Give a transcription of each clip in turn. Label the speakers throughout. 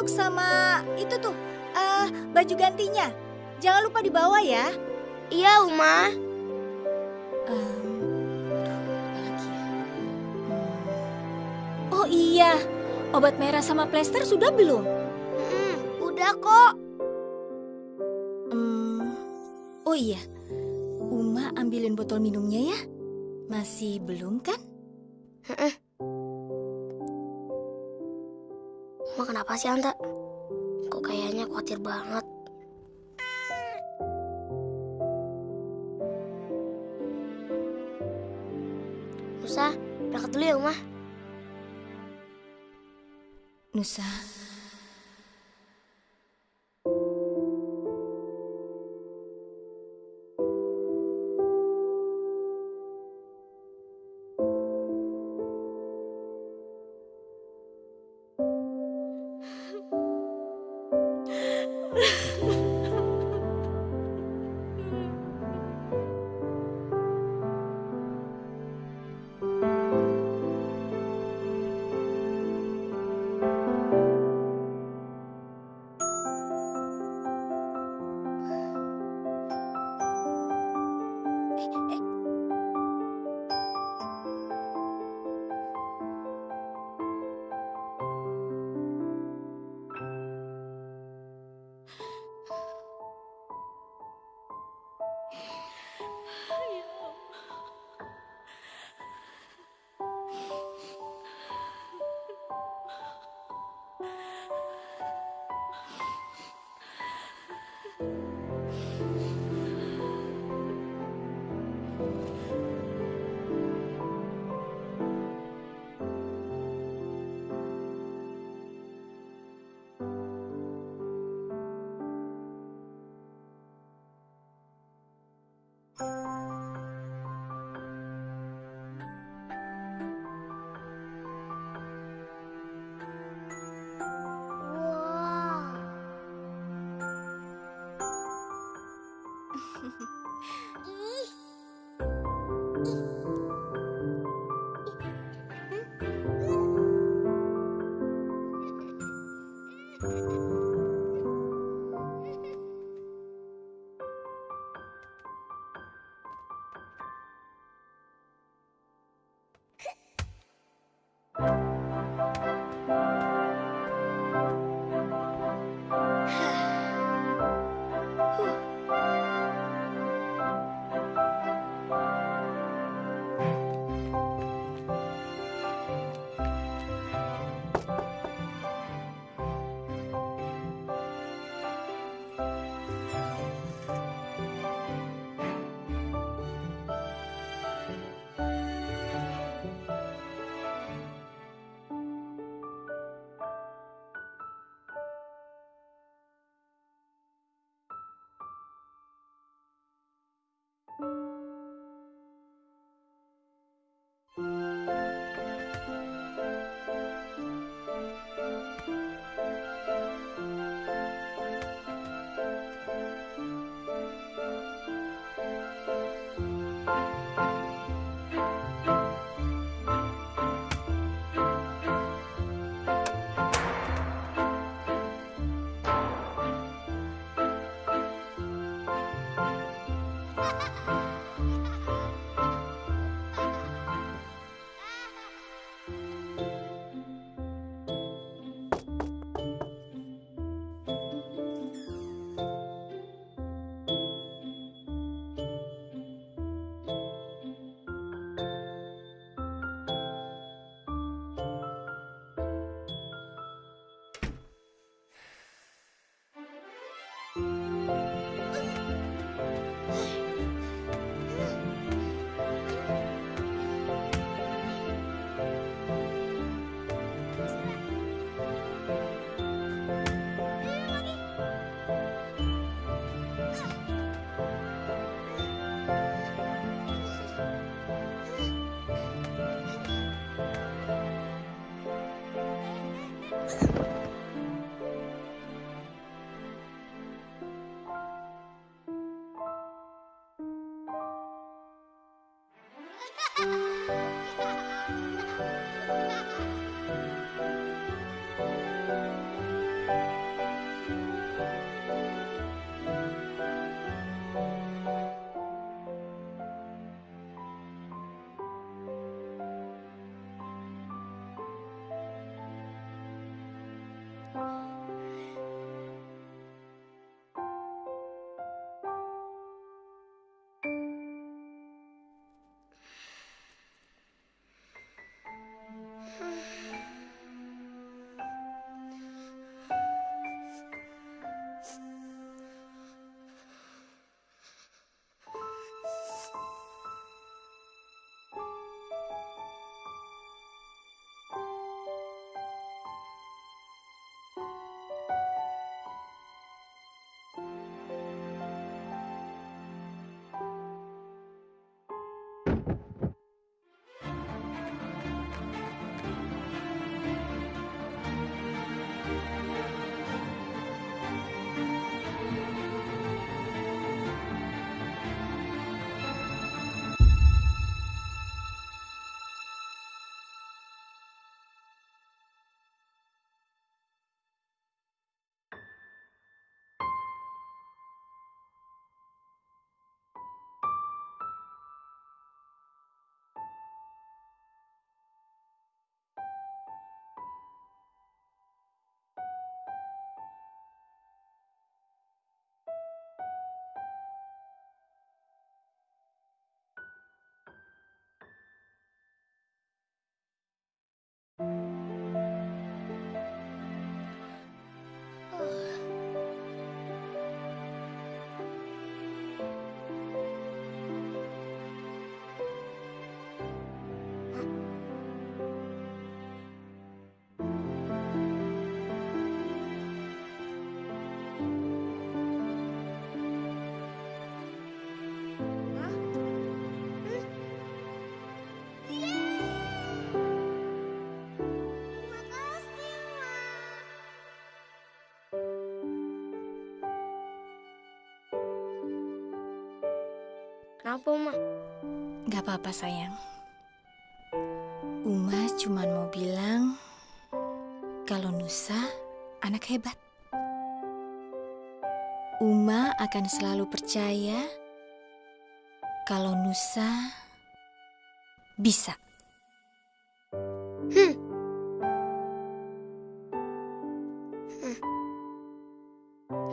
Speaker 1: handuk sama itu tuh, uh, baju gantinya. Jangan lupa dibawa ya.
Speaker 2: Iya, Uma.
Speaker 1: Um, ya? Oh iya, obat merah sama plester sudah belum?
Speaker 2: Hmm, udah kok.
Speaker 1: Hmm, oh iya, Uma ambilin botol minumnya ya. Masih belum kan?
Speaker 2: Heeh. Uma kenapa sih Anta? Kok kayaknya khawatir banget. Nusa, berangkat dulu ya Uma.
Speaker 1: Nusa,
Speaker 2: you Ha ha ha! depth. Kenapa, Uma?
Speaker 1: Gak apa-apa sayang. Uma cuma mau bilang kalau Nusa anak hebat. Uma akan selalu percaya kalau Nusa bisa.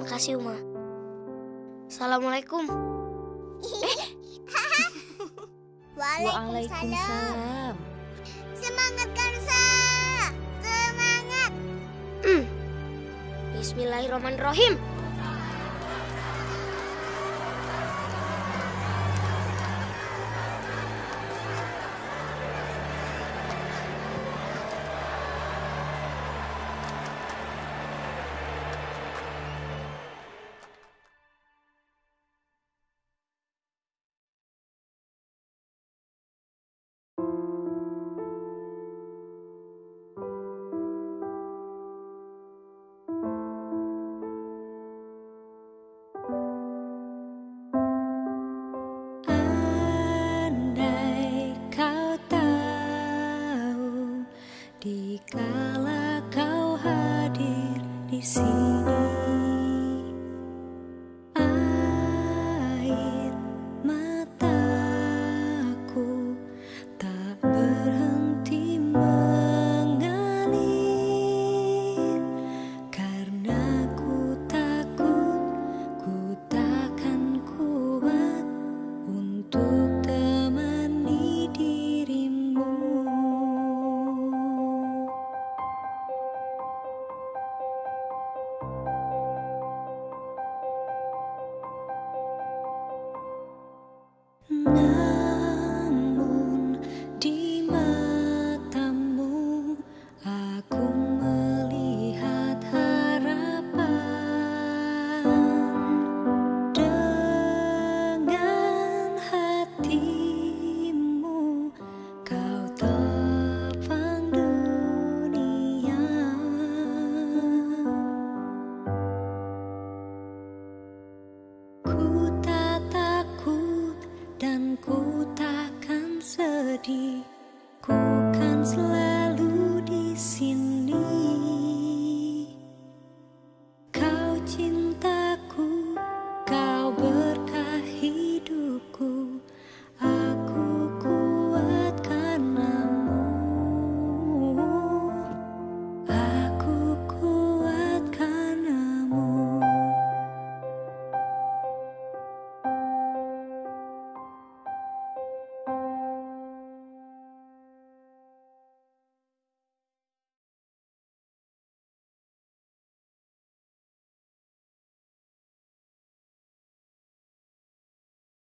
Speaker 2: Makasih, Uma. Assalamualaikum.
Speaker 1: Waalaikumsalam.
Speaker 3: Semangat Karsa! Semangat!
Speaker 2: Bismillahirrahmanirrahim.
Speaker 1: sedih Ku kan selalu